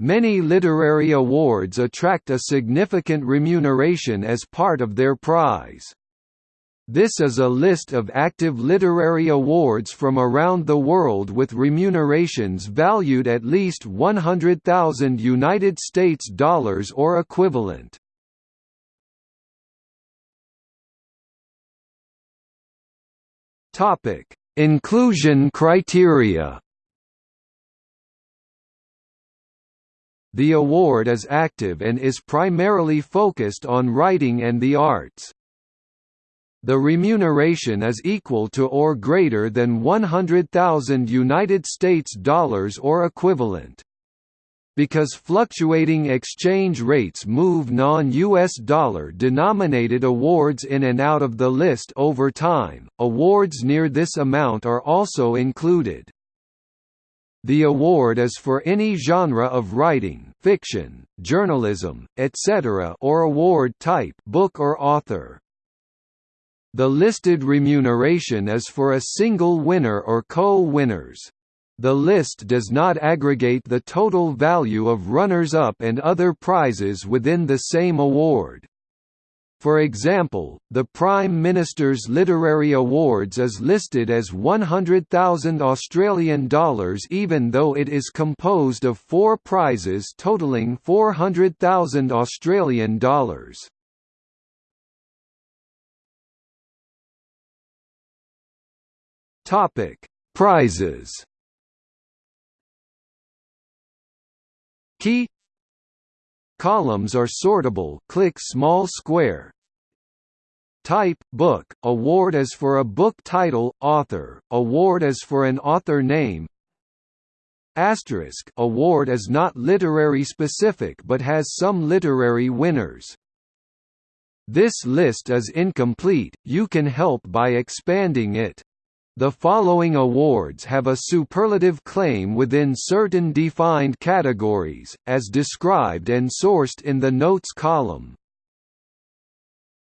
Many literary awards attract a significant remuneration as part of their prize. This is a list of active literary awards from around the world with remunerations valued at least 100,000 United States dollars or equivalent. Topic: Inclusion criteria. The award is active and is primarily focused on writing and the arts. The remuneration is equal to or greater than 100,000 United States dollars or equivalent. Because fluctuating exchange rates move non-US dollar denominated awards in and out of the list over time, awards near this amount are also included. The award is for any genre of writing fiction, journalism, etc. or award type book or author. The listed remuneration is for a single winner or co-winners. The list does not aggregate the total value of runners-up and other prizes within the same award. For example, the Prime Minister's Literary Awards is listed as 100,000 Australian dollars even though it is composed of four prizes totaling 400,000 Australian dollars. Topic: Prizes. Key Columns are sortable click small square. Type book award as for a book title author award as for an author name. Asterisk award is not literary specific but has some literary winners. This list is incomplete you can help by expanding it the following awards have a superlative claim within certain defined categories, as described and sourced in the Notes column.